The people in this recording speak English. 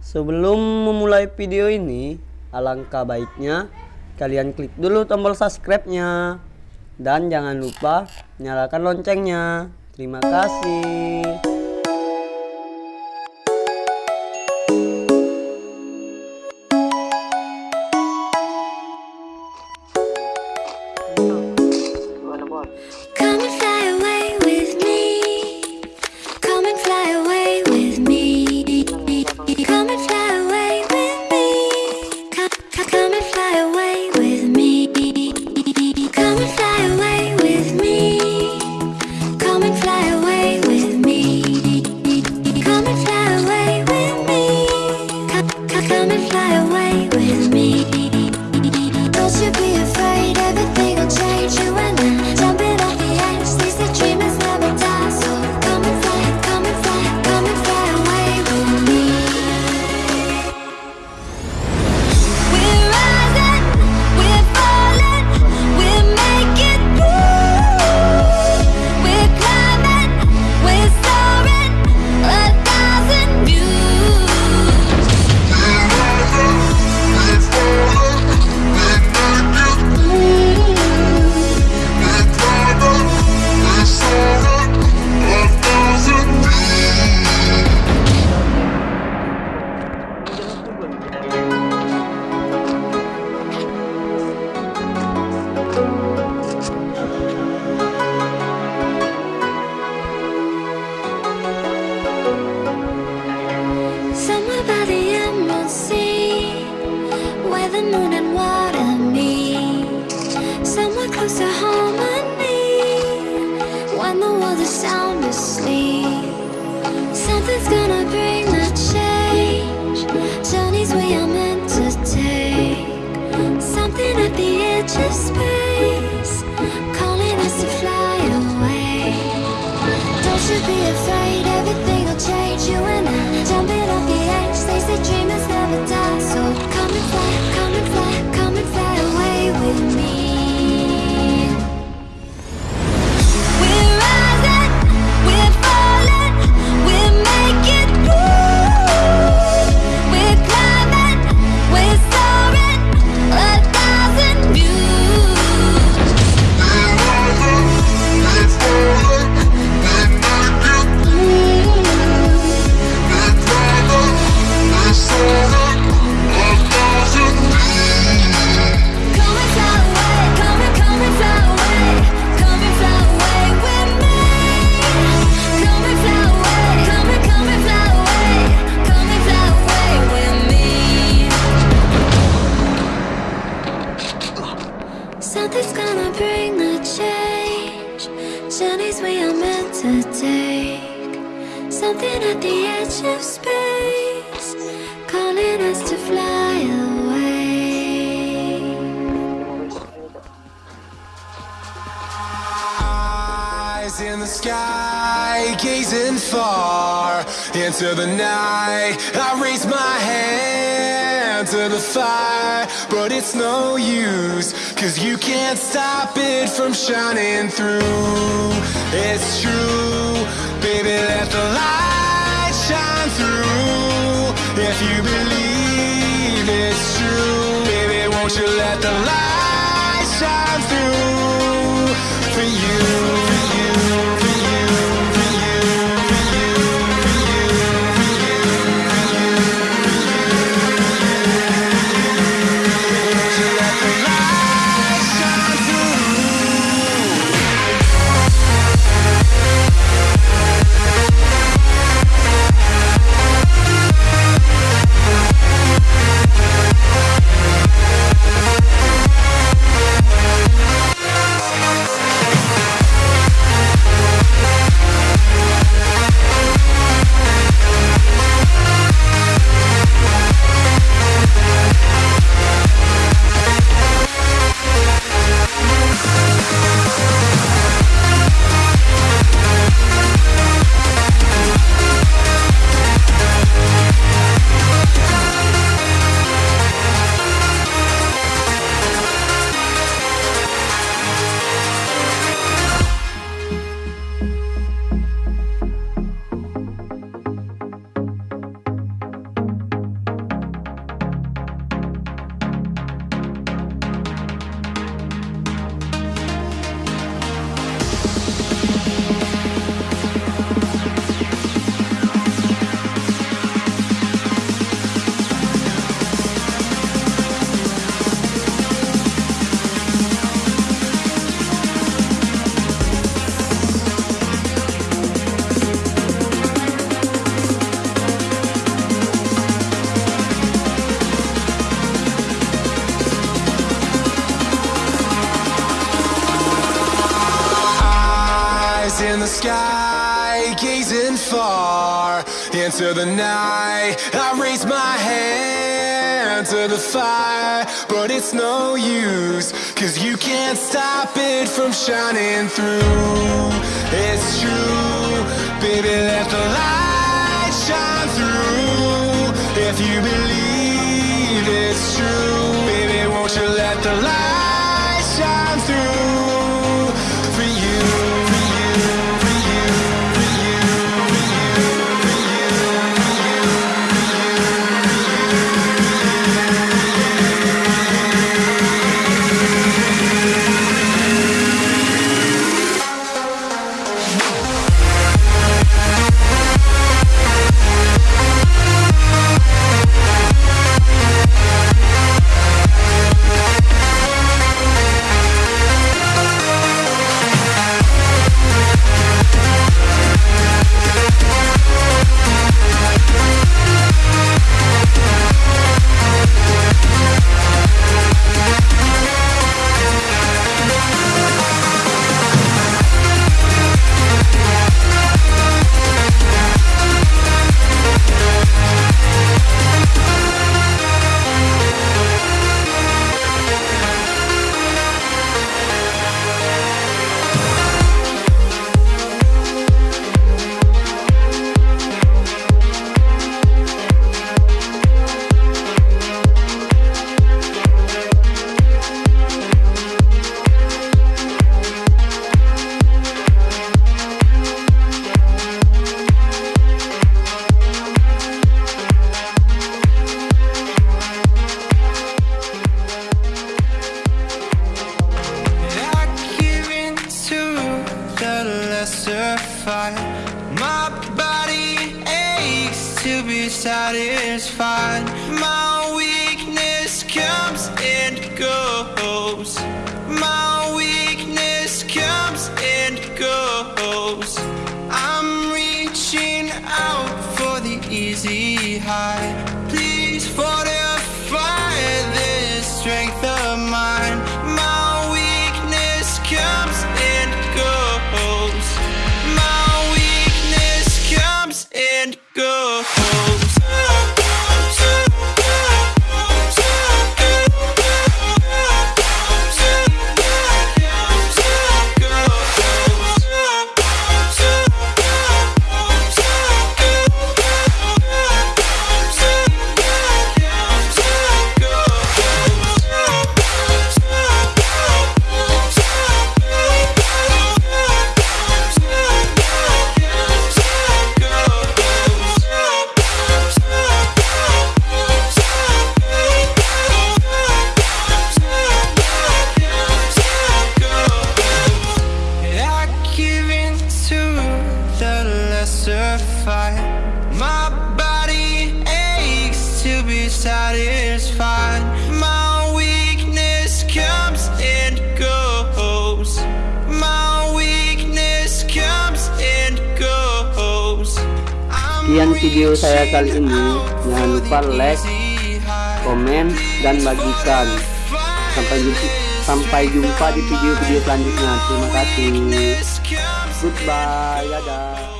Sebelum memulai video ini, alangkah baiknya kalian klik dulu tombol subscribe-nya. Dan jangan lupa nyalakan loncengnya. Terima kasih. the moon and water me. Somewhere close to harmony. When the world is sound asleep. Something's gonna bring the change. Journeys we are meant to take. Something at the edge of space. Calling us to fly away. Don't you be afraid. sky, gazing far into the night. I raise my hand to the fire, but it's no use, cause you can't stop it from shining through. It's true, baby, let the light shine through. If you believe it's true, baby, won't you let the light shine through for you? In the sky, gazing far into the night. I raise my hand to the fire But it's no use, cause you can't stop it from shining through. It's true, baby My body aches to be satisfied. My weakness comes and goes. My weakness comes and goes. I'm reaching out for the easy high. Please fortify this strength Sekian video saya kali ini. Jangan lupa like, komen, dan bagikan. Sampai jumpa, sampai jumpa di video-video selanjutnya. Terima kasih. Goodbye. Dadah.